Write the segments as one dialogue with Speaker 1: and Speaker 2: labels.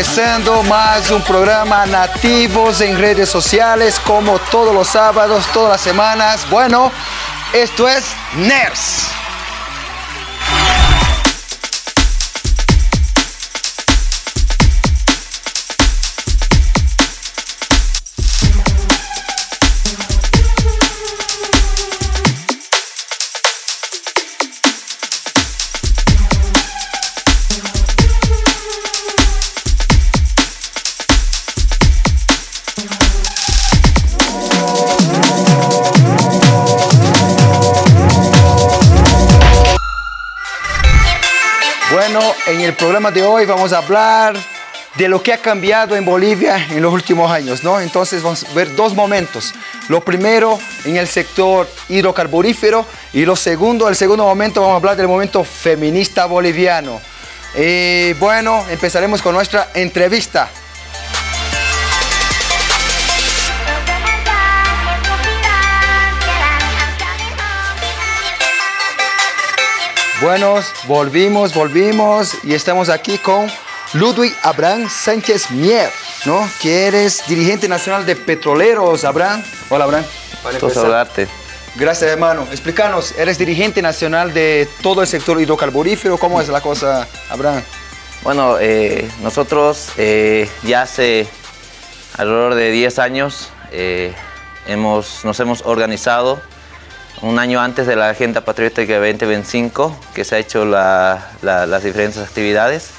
Speaker 1: empezando más un programa Nativos en redes sociales como todos los sábados, todas las semanas. Bueno, esto es NERS. En el programa de hoy vamos a hablar de lo que ha cambiado en Bolivia en los últimos años, ¿no? Entonces vamos a ver dos momentos. Lo primero en el sector hidrocarburífero y lo segundo, el segundo momento vamos a hablar del momento feminista boliviano. Y bueno, empezaremos con nuestra entrevista. Buenos, volvimos, volvimos y estamos aquí con Ludwig Abraham Sánchez Mier, ¿no? Que eres dirigente nacional de petroleros, Abraham. Hola, Abraham.
Speaker 2: Saludarte.
Speaker 1: Gracias, hermano. Explícanos, eres dirigente nacional de todo el sector hidrocarburífero. ¿Cómo es la cosa, Abraham?
Speaker 2: Bueno, eh, nosotros eh, ya hace alrededor de 10 años eh, hemos, nos hemos organizado un año antes de la Agenda Patriótica 2025, que se ha hecho las diferentes actividades,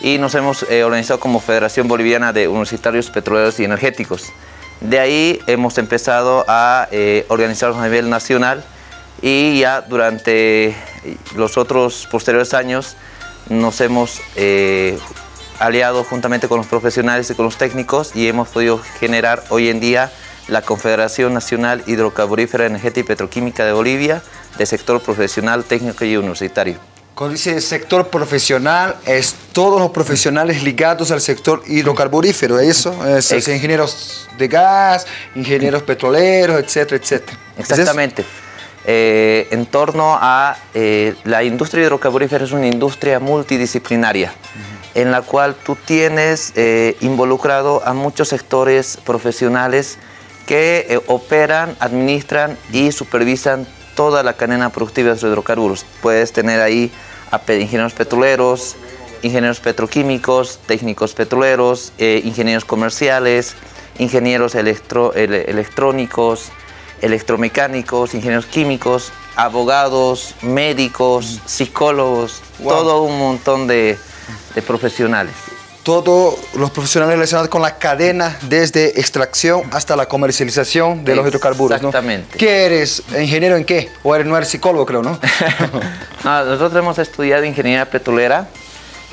Speaker 2: y nos hemos eh, organizado como Federación Boliviana de Universitarios Petroleros y Energéticos. De ahí hemos empezado a eh, organizarnos a nivel nacional y ya durante los otros posteriores años nos hemos eh, aliado juntamente con los profesionales y con los técnicos y hemos podido generar hoy en día la Confederación Nacional Hidrocarburífera, Energética y Petroquímica de Bolivia, de sector profesional, técnico y universitario.
Speaker 1: Cuando dice sector profesional, es todos los profesionales ligados al sector hidrocarburífero, ¿eso? Es, ingenieros de gas, ingenieros petroleros, etcétera, etcétera.
Speaker 2: Exactamente. Eh, en torno a eh, la industria hidrocarburífera es una industria multidisciplinaria en la cual tú tienes eh, involucrado a muchos sectores profesionales que eh, operan, administran y supervisan toda la cadena productiva de los hidrocarburos. Puedes tener ahí a ingenieros petroleros, ingenieros petroquímicos, técnicos petroleros, eh, ingenieros comerciales, ingenieros electrónicos, electromecánicos, ingenieros químicos, abogados, médicos, psicólogos, todo un montón de profesionales
Speaker 1: todos los profesionales relacionados con la cadena desde extracción hasta la comercialización de los hidrocarburos.
Speaker 2: Exactamente.
Speaker 1: ¿Qué eres? ¿Ingeniero en qué? ¿O eres, no eres psicólogo, creo, no?
Speaker 2: nosotros hemos estudiado ingeniería petrolera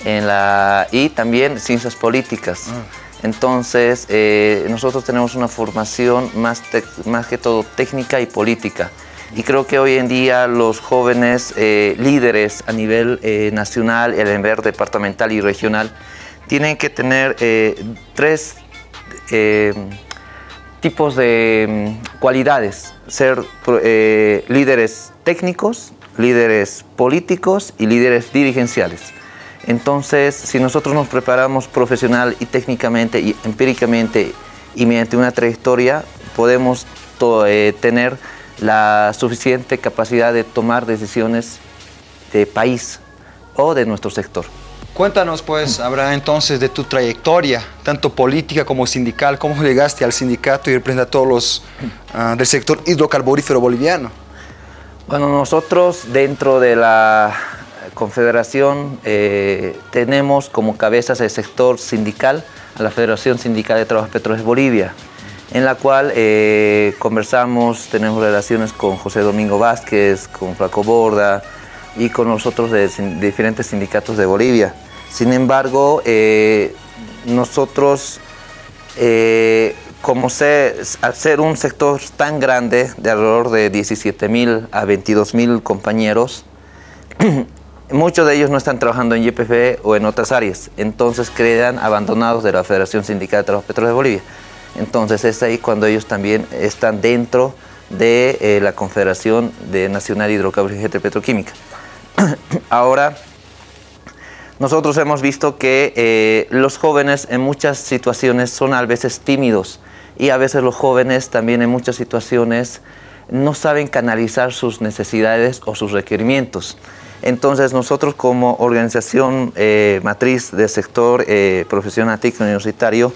Speaker 2: en la, y también ciencias políticas. Ah. Entonces, eh, nosotros tenemos una formación más, más que todo técnica y política. Y creo que hoy en día los jóvenes eh, líderes a nivel eh, nacional, el nivel departamental y regional, tienen que tener eh, tres eh, tipos de mm, cualidades. Ser eh, líderes técnicos, líderes políticos y líderes dirigenciales. Entonces, si nosotros nos preparamos profesional y técnicamente y empíricamente y mediante una trayectoria, podemos tener la suficiente capacidad de tomar decisiones de país o de nuestro sector.
Speaker 1: Cuéntanos pues, Abraham, entonces de tu trayectoria, tanto política como sindical, cómo llegaste al sindicato y representas a todos los ah, del sector hidrocarburífero boliviano.
Speaker 2: Bueno, nosotros dentro de la confederación eh, tenemos como cabezas el sector sindical la Federación Sindical de Trabajos Petróleos Bolivia, en la cual eh, conversamos, tenemos relaciones con José Domingo Vázquez, con Flaco Borda y con nosotros de diferentes sindicatos de Bolivia. Sin embargo, eh, nosotros, eh, como al ser un sector tan grande, de alrededor de 17 mil a 22 mil compañeros, muchos de ellos no están trabajando en YPF o en otras áreas, entonces quedan abandonados de la Federación Sindical de Trabajo Petróleo de Bolivia. Entonces es ahí cuando ellos también están dentro de eh, la Confederación de Nacional Hidrocarburos y Petroquímica. Ahora, nosotros hemos visto que eh, los jóvenes en muchas situaciones son a veces tímidos y a veces los jóvenes también en muchas situaciones no saben canalizar sus necesidades o sus requerimientos. Entonces nosotros como organización eh, matriz del sector eh, profesional técnico universitario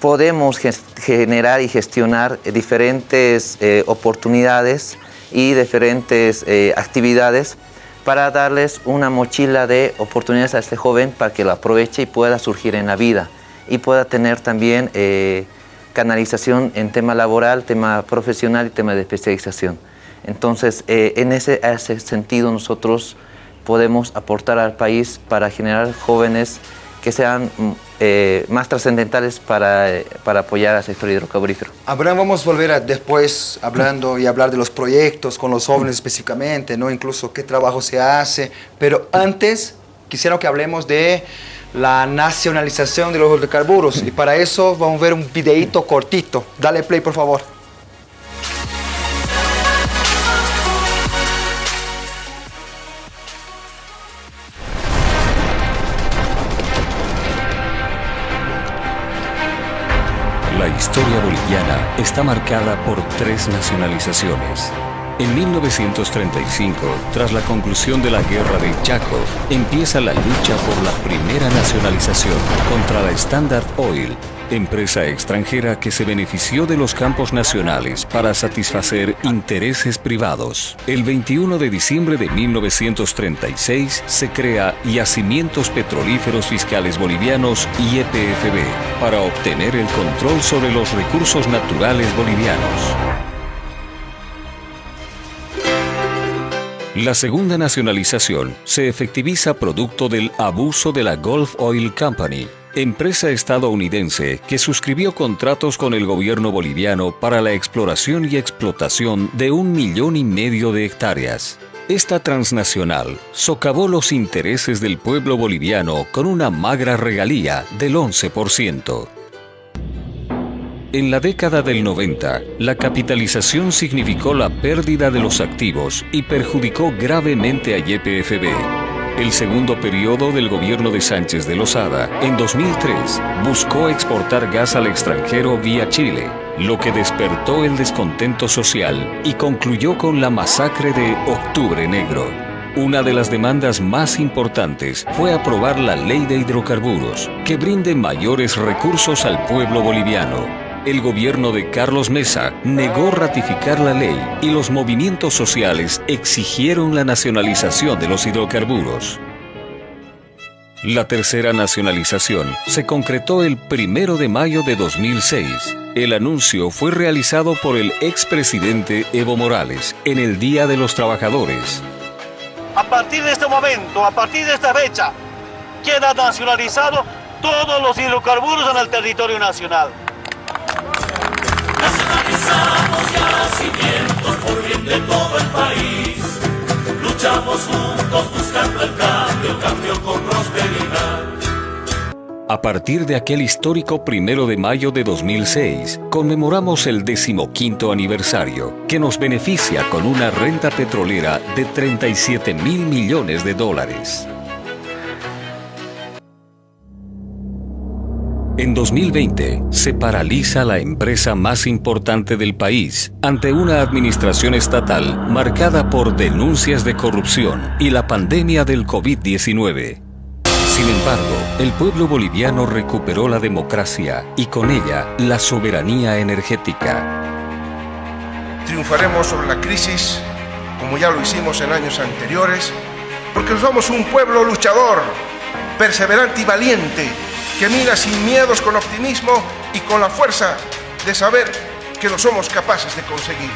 Speaker 2: podemos generar y gestionar diferentes oportunidades y diferentes actividades para darles una mochila de oportunidades a este joven para que lo aproveche y pueda surgir en la vida y pueda tener también eh, canalización en tema laboral, tema profesional y tema de especialización. Entonces, eh, en ese, ese sentido nosotros podemos aportar al país para generar jóvenes que sean mm, eh, más trascendentales para, eh, para, apoyar al sector hidrocarburífero.
Speaker 1: Abraham, vamos a volver a después hablando y hablar de los proyectos con los jóvenes específicamente, ¿no? incluso qué trabajo se hace, pero antes quisiera que hablemos de la nacionalización de los hidrocarburos y para eso vamos a ver un videito cortito. Dale play, por favor.
Speaker 3: Historia boliviana está marcada por tres nacionalizaciones. En 1935, tras la conclusión de la Guerra del Chaco, empieza la lucha por la primera nacionalización contra la Standard Oil, empresa extranjera que se benefició de los campos nacionales para satisfacer intereses privados. El 21 de diciembre de 1936 se crea Yacimientos Petrolíferos Fiscales Bolivianos YPFB para obtener el control sobre los recursos naturales bolivianos. La segunda nacionalización se efectiviza producto del abuso de la Gulf Oil Company, empresa estadounidense que suscribió contratos con el gobierno boliviano para la exploración y explotación de un millón y medio de hectáreas. Esta transnacional socavó los intereses del pueblo boliviano con una magra regalía del 11%. En la década del 90, la capitalización significó la pérdida de los activos y perjudicó gravemente a YPFB. El segundo periodo del gobierno de Sánchez de Lozada, en 2003, buscó exportar gas al extranjero vía Chile, lo que despertó el descontento social y concluyó con la masacre de Octubre Negro. Una de las demandas más importantes fue aprobar la ley de hidrocarburos, que brinde mayores recursos al pueblo boliviano el gobierno de Carlos Mesa negó ratificar la ley y los movimientos sociales exigieron la nacionalización de los hidrocarburos. La tercera nacionalización se concretó el primero de mayo de 2006. El anuncio fue realizado por el expresidente Evo Morales en el Día de los Trabajadores.
Speaker 4: A partir de este momento, a partir de esta fecha, queda nacionalizado todos los hidrocarburos en el territorio nacional.
Speaker 5: Yacimientos por bien de todo el país. Luchamos juntos buscando el cambio, cambio con prosperidad.
Speaker 3: A partir de aquel histórico primero de mayo de 2006, conmemoramos el decimoquinto aniversario, que nos beneficia con una renta petrolera de 37 mil millones de dólares. En 2020 se paraliza la empresa más importante del país ante una administración estatal marcada por denuncias de corrupción y la pandemia del COVID-19. Sin embargo, el pueblo boliviano recuperó la democracia y con ella la soberanía energética.
Speaker 6: Triunfaremos sobre la crisis como ya lo hicimos en años anteriores, porque somos un pueblo luchador, perseverante y valiente que mira sin miedos, con optimismo y con la fuerza de saber que lo somos capaces de conseguir.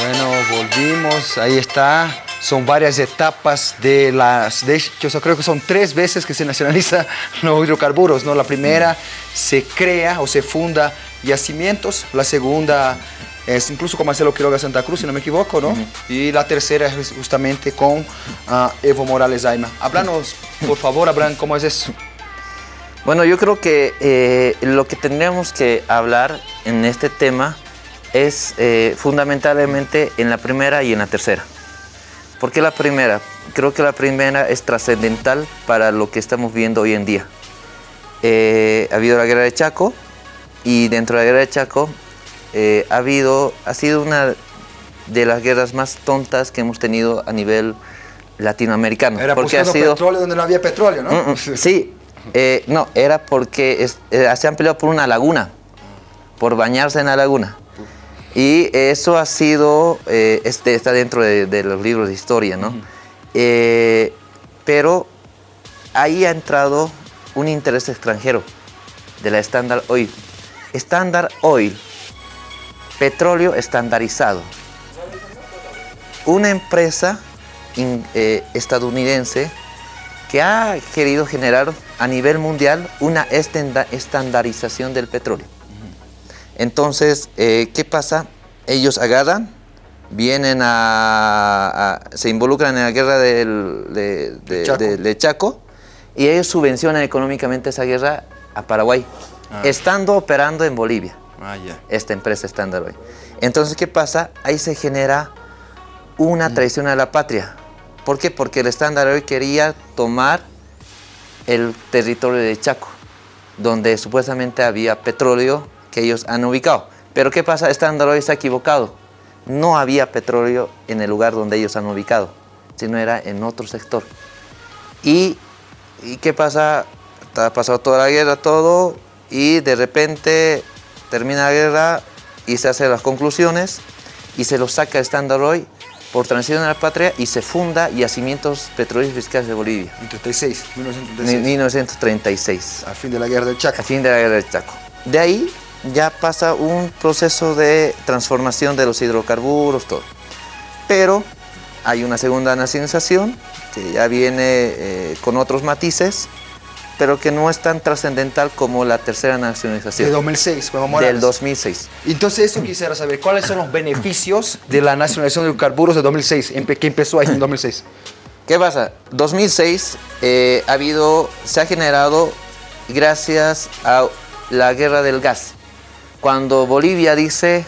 Speaker 1: Bueno, volvimos, ahí está. Son varias etapas de las... De creo que son tres veces que se nacionaliza los hidrocarburos, ¿no? La primera se crea o se funda yacimientos, la segunda es incluso con Marcelo Quiroga Santa Cruz, si no me equivoco, ¿no? Y la tercera es justamente con uh, Evo Morales Aima. Háblanos, por favor, Abraham, ¿cómo es eso?
Speaker 2: Bueno, yo creo que eh, lo que tendríamos que hablar en este tema es eh, fundamentalmente en la primera y en la tercera. ¿Por qué la primera? Creo que la primera es trascendental para lo que estamos viendo hoy en día. Eh, ha habido la guerra de Chaco y dentro de la guerra de Chaco eh, ha, habido, ha sido una de las guerras más tontas que hemos tenido a nivel latinoamericano.
Speaker 1: Era
Speaker 2: porque ha sido,
Speaker 1: petróleo donde no había petróleo, ¿no?
Speaker 2: Mm, mm, sí, eh, no, era porque es- eh, se han peleado por una laguna, por bañarse en la laguna. Y eso ha sido, eh, este, está dentro de, de los libros de historia, ¿no? Pero ahí ha entrado un interés extranjero de la Standard Oil. Standard Oil, petróleo estandarizado. Una empresa in- eh, estadounidense que ha querido generar a nivel mundial una estenda- estandarización del petróleo. Entonces, eh, ¿qué pasa? Ellos agarran, vienen a, a- se involucran en la guerra del, de, de-
Speaker 1: Chaco.
Speaker 2: de- de Chaco y ellos subvencionan económicamente esa guerra a Paraguay, estando operando en Bolivia
Speaker 1: Ah,
Speaker 2: esta empresa Standard Oil. Entonces, ¿qué pasa? Ahí se genera una traición a la patria. ¿Por qué? Porque el Standard Oil quería tomar el territorio de Chaco, donde supuestamente había petróleo que ellos han ubicado. Pero ¿qué pasa? Standard Oil está equivocado. No había petróleo en el lugar donde ellos han ubicado, sino era en otro sector. ¿Y, y qué pasa? Ha pasado toda la guerra, todo, y de repente termina la guerra y se hacen las conclusiones y se lo saca el Standard Oil por transición a la patria y se funda Yacimientos Petrolíferos Fiscales de Bolivia,
Speaker 1: En 36,
Speaker 2: en
Speaker 1: 1936.
Speaker 2: 1936
Speaker 1: Al fin de la guerra del Chaco.
Speaker 2: a fin de la guerra del Chaco. De ahí ya pasa un proceso de transformación de los hidrocarburos, todo. Pero hay una segunda nacionalización que ya viene eh, con otros matices, pero que no es tan trascendental como la tercera
Speaker 1: De
Speaker 2: nacionalización
Speaker 1: 2006, fue Evo
Speaker 2: del
Speaker 1: Morales.
Speaker 2: 2006.
Speaker 1: Entonces, eso quisiera saber, ¿cuáles son los beneficios de la nacionalización de hidrocarburos de 2006, empe- que empezó ahí en 2006?
Speaker 2: ¿Qué pasa? 2006 eh, ha habido, se ha generado gracias a la guerra del gas. Cuando Bolivia dice,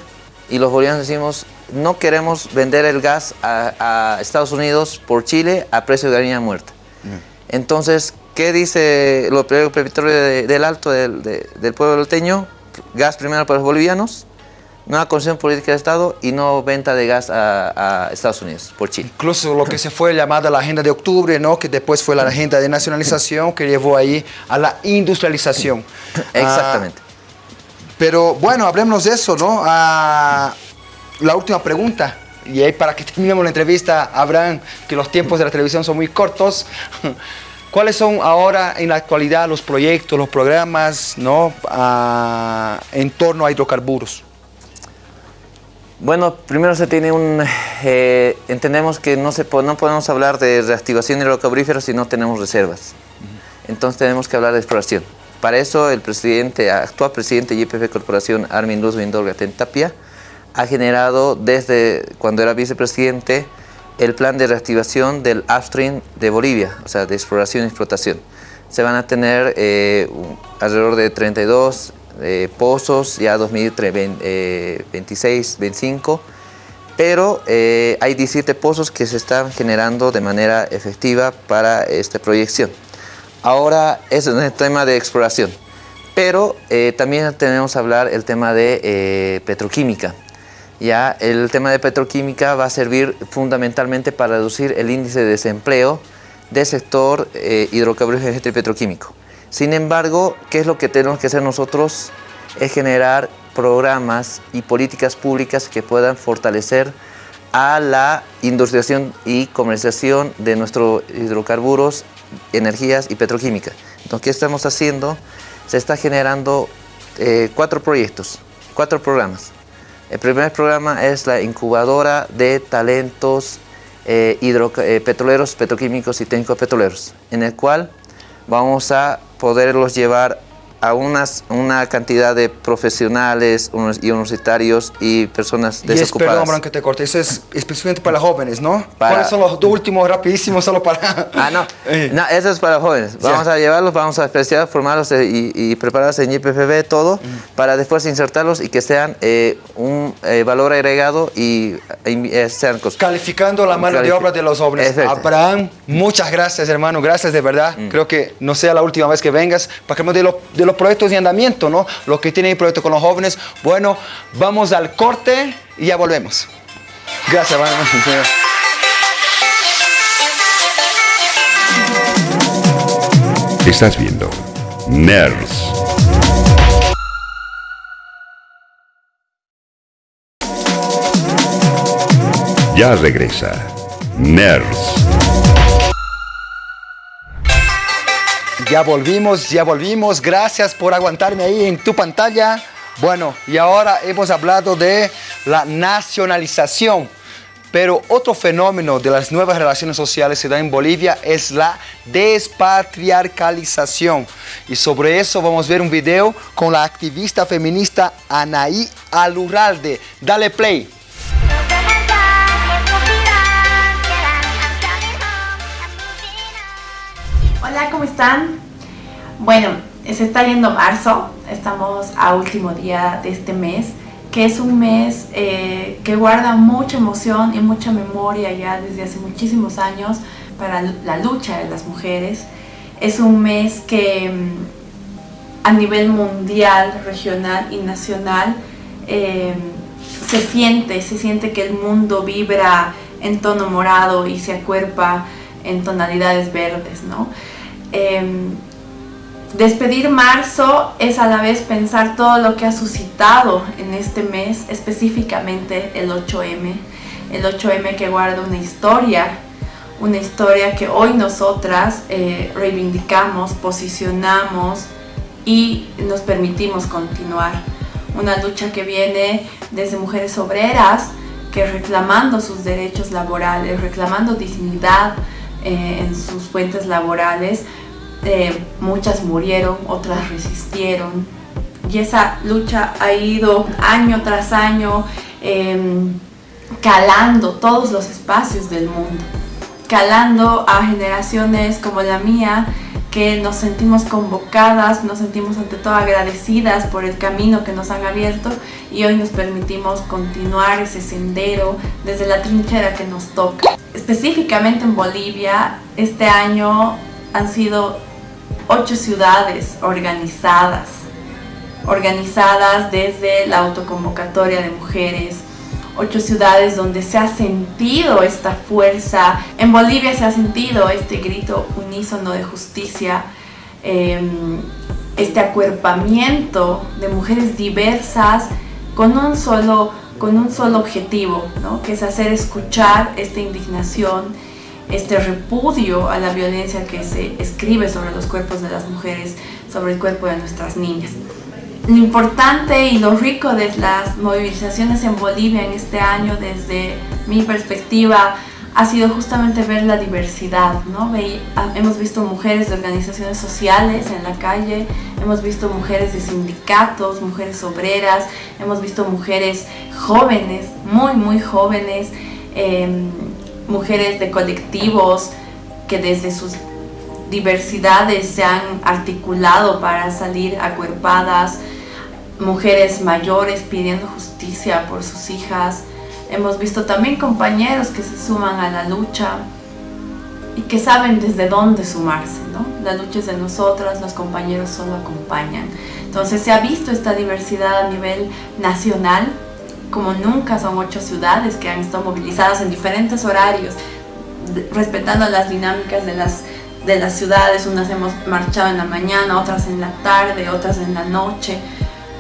Speaker 2: y los bolivianos decimos, no queremos vender el gas a, a Estados Unidos por Chile a precio de gallina muerta. Entonces, ¿qué dice lo el petróleo de- del Alto del, de- del pueblo alteño? Gas primero para los bolivianos, nueva concesión política de Estado y no venta de gas a, a Estados Unidos por Chile.
Speaker 1: Incluso lo que se fue llamada la Agenda de Octubre, ¿no? que después fue la Agenda de Nacionalización, que llevó ahí a la industrialización.
Speaker 2: Exactamente.
Speaker 1: Ah, pero bueno, hablemos de eso, ¿no? Ah, la última pregunta, y ahí para que terminemos la entrevista, Abraham, que los tiempos de la televisión son muy cortos. ¿Cuáles son ahora en la actualidad los proyectos, los programas, ¿no? Ah, en torno a hidrocarburos?
Speaker 2: Bueno, primero se tiene un... eh, entendemos que no, se, no podemos hablar de reactivación hidrocarburífera si no tenemos reservas. Entonces tenemos que hablar de exploración. Para eso el presidente, actual presidente de YPF Corporación, Armin Luz Vindolga Tapia, ha generado desde cuando era vicepresidente el plan de reactivación del upstream de Bolivia, o sea, de exploración y explotación. Se van a tener eh, alrededor de 32 eh, pozos ya 2026, 25, pero eh, hay 17 pozos que se están generando de manera efectiva para esta proyección. Ahora es el tema de exploración, pero también tenemos que hablar el tema de petroquímica. Ya el tema de petroquímica va a servir fundamentalmente para reducir el índice de desempleo del sector eh, hidrocarburífero y petroquímico. Sin embargo, ¿qué es lo que tenemos que hacer nosotros? Es generar programas y políticas públicas que puedan fortalecer a la industrialización y comercialización de nuestros hidrocarburos, energías y petroquímica. Entonces, ¿qué estamos haciendo? Se está generando eh, cuatro proyectos, cuatro programas. El primer programa es la incubadora de talentos eh, eh, petroleros, petroquímicos y técnicos petroleros, en el cual vamos a poderlos llevar a unas, una cantidad de profesionales y universitarios y personas
Speaker 1: y es,
Speaker 2: desocupadas.
Speaker 1: perdón, que te corte, eso es específicamente para jóvenes, ¿no?
Speaker 2: Para-
Speaker 1: ¿Cuáles son los dos últimos, rapidísimos, solo para...
Speaker 2: Ah, no.
Speaker 1: Eh.
Speaker 2: no, eso es para jóvenes. Vamos a llevarlos, vamos a especial, formarlos eh, y, y prepararlos en IPFB, todo, para después insertarlos y que sean eh, un eh, valor agregado y eh, eh, sean
Speaker 1: Calificando la mano de
Speaker 2: Califi-
Speaker 1: obra de los jóvenes. Abraham, muchas gracias, hermano. Gracias de verdad. Creo que no sea la última vez que vengas para que de, lo- de los proyectos de andamiento, ¿no? Lo que tiene el proyecto con los jóvenes. Bueno, vamos al corte y ya volvemos. Gracias, hermano.
Speaker 7: Estás viendo Nerds. Ya regresa Nerds.
Speaker 1: Ya volvimos, ya volvimos. Gracias por aguantarme ahí en tu pantalla. Bueno, y ahora hemos hablado de la nacionalización. Pero otro fenómeno de las nuevas relaciones sociales que da en Bolivia es la despatriarcalización. Y sobre eso vamos a ver un video con la activista feminista Anaí Alurralde. Dale play.
Speaker 8: Hola, ¿cómo están? Bueno, se está yendo marzo, estamos a último día de este mes, que es un mes eh, que guarda mucha emoción y mucha memoria ya desde hace muchísimos años para la lucha de las mujeres. Es un mes que mm, a nivel mundial, regional y nacional eh, se siente, se siente que el mundo vibra en tono morado y se acuerpa en tonalidades verdes, ¿no? Em, despedir marzo es a la vez pensar todo lo que ha suscitado en este mes, específicamente el 8M, el 8M que guarda una historia, una historia que hoy nosotras eh, reivindicamos, posicionamos y nos permitimos continuar. Una lucha que viene desde mujeres obreras, que reclamando sus derechos laborales, reclamando dignidad eh, en sus fuentes laborales, eh, muchas murieron, otras resistieron. Y esa lucha ha ido año tras año em, calando todos los espacios del mundo, calando a generaciones como la mía que nos sentimos convocadas, nos sentimos ante todo agradecidas por el camino que nos han abierto y hoy nos permitimos continuar ese sendero desde la trinchera que nos toca. Específicamente en Bolivia, este año han sido ocho ciudades organizadas, organizadas desde la autoconvocatoria de mujeres, ocho ciudades donde se ha sentido esta fuerza. En Bolivia se ha sentido este grito unísono de justicia, eh, este acuerpamiento de mujeres diversas con un solo, con un solo objetivo, ¿no? que es hacer escuchar esta indignación, este repudio a la violencia que se escribe sobre los cuerpos de las mujeres, sobre el cuerpo de nuestras niñas lo importante y lo rico de las movilizaciones en Bolivia en este año desde mi perspectiva ha sido justamente ver la diversidad, ¿no? Ah, hemos visto mujeres de organizaciones sociales en la calle, hemos visto mujeres de sindicatos, mujeres obreras, hemos visto mujeres jóvenes, muy muy jóvenes, em, mujeres de colectivos que desde sus diversidades se han articulado para salir acuerpadas, mujeres mayores pidiendo justicia por sus hijas. Hemos visto también compañeros que se suman a la lucha y que saben desde dónde sumarse, ¿no? La lucha es de nosotras, los compañeros solo acompañan. Entonces se ha visto esta diversidad a nivel nacional, como nunca son ocho ciudades que han estado movilizadas en diferentes horarios, respetando las dinámicas de las, de las ciudades. Unas hemos marchado en la mañana, otras en la tarde, otras en la noche,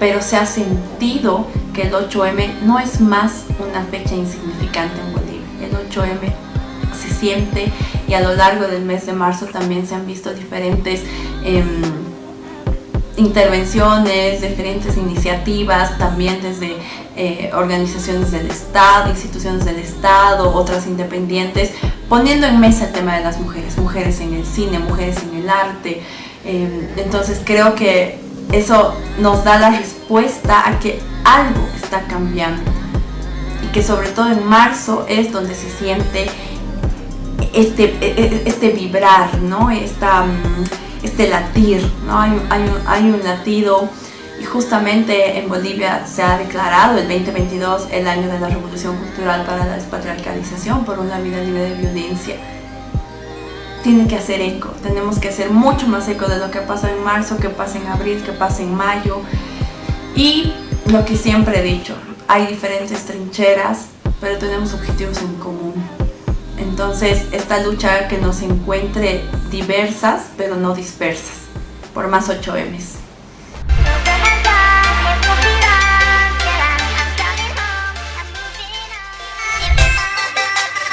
Speaker 8: pero se ha sentido que el 8M no es más una fecha insignificante en Bolivia. El 8M se siente y a lo largo del mes de marzo también se han visto diferentes em, intervenciones, diferentes iniciativas, también desde eh, organizaciones del Estado, instituciones del Estado, otras independientes, poniendo en mesa el tema de las mujeres, mujeres en el cine, mujeres en el arte. Eh, entonces creo que eso nos da la respuesta a que algo está cambiando y que sobre todo en marzo es donde se siente este, e, e, este vibrar, ¿no? Esta, mm, este latir, ¿no? Hay, hay, hay un latido y justamente en Bolivia se ha declarado el 2022 el año de la Revolución Cultural para la Despatriarcalización por una vida libre de violencia. Tiene que hacer eco, tenemos que hacer mucho más eco de lo que pasa en marzo, que pasa en abril, que pasa en mayo. Y lo que siempre he dicho, hay diferentes trincheras, pero tenemos objetivos en común. Entonces, esta lucha que nos encuentre diversas, pero no dispersas, por más 8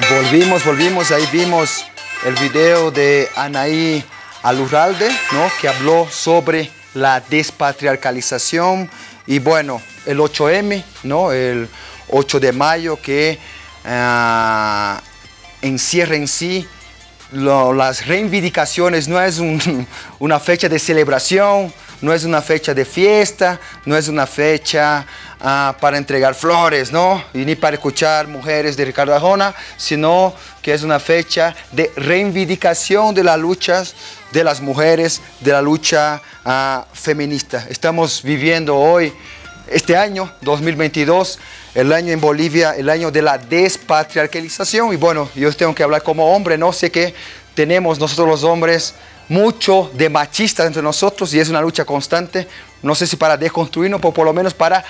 Speaker 1: Volvimos, volvimos, ahí vimos el video de Anaí Alurralde, ¿no? que habló sobre la despatriarcalización y bueno, el 8M, ¿no? el 8 de mayo que uh, encierra en sí las reivindicaciones, no es un, una fecha de celebración, no es una fecha de fiesta, no es una fecha uh, para entregar flores, ¿no? Y ni para escuchar mujeres de Ricardo Arjona, sino que es una fecha de reivindicación de las luchas de las mujeres, de la lucha uh, feminista. Estamos viviendo hoy, este año, 2022, el año en Bolivia, el año de la despatriarcalización. Y bueno, yo tengo que hablar como hombre, ¿no? Sé que tenemos nosotros los hombres mucho de machistas entre nosotros y es una lucha constante, no sé si para desconstruirnos, pero por lo menos para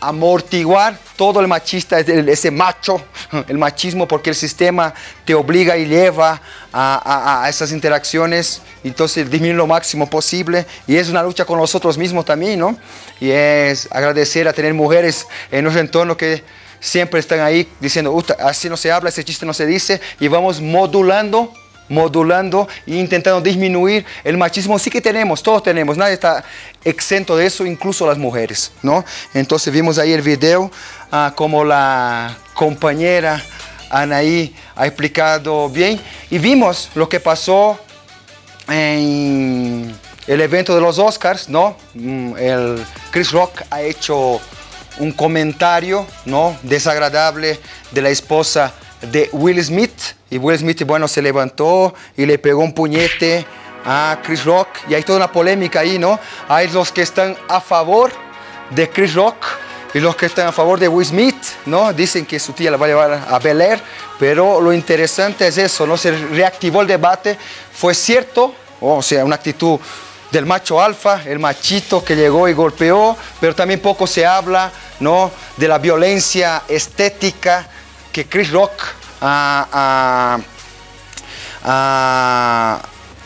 Speaker 1: amortiguar todo el machista, ese macho, el machismo, porque el sistema te obliga y lleva a, esas interacciones, entonces disminuir lo máximo posible. Y es una lucha con nosotros mismos también, ¿no? Y es agradecer a tener mujeres en nuestro entorno que siempre están ahí diciendo, así no se habla, ese chiste no se dice, y vamos modulando modulando e intentando disminuir el machismo. Sí que tenemos, todos tenemos, nadie está exento de eso, incluso las mujeres, ¿no? Entonces vimos ahí el video, ah, como la compañera Anaí ha explicado bien, y vimos lo que pasó en el evento de los Oscars, ¿no? Mm, el Chris Rock ha hecho un comentario, ¿no? Desagradable de la esposa de Will Smith. Y Will Smith, bueno, se levantó y le pegó un puñete a Chris Rock. Y hay toda una polémica ahí, ¿no? Hay los que están a favor de Chris Rock y los que están a favor de Will Smith, ¿no? Dicen que su tía la va a llevar a Bel Air, pero lo interesante es eso, ¿no? Se reactivó el debate. Fue cierto, o sea, una actitud del macho alfa, el machito que llegó y golpeó, pero también poco se habla, ¿no? De la violencia estética que Chris Rock ha,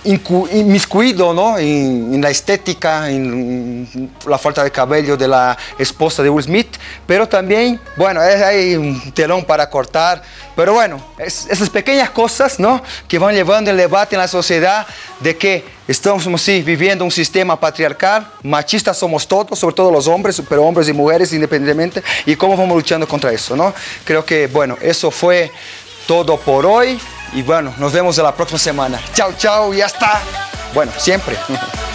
Speaker 1: inmiscuido ¿no? en, la estética, en, la falta de cabello de la esposa de Will Smith, pero también, bueno, hay un telón para cortar, pero bueno, esas pequeñas cosas ¿no? que van llevando el debate en la sociedad de que estamos sí, viviendo un sistema patriarcal, machistas somos todos, sobre todo los hombres, pero hombres y mujeres independientemente, y cómo vamos luchando contra eso, ¿no? Creo que, bueno, eso fue todo por hoy. Y bueno, nos vemos la próxima semana. Chao, chao y hasta, bueno, siempre.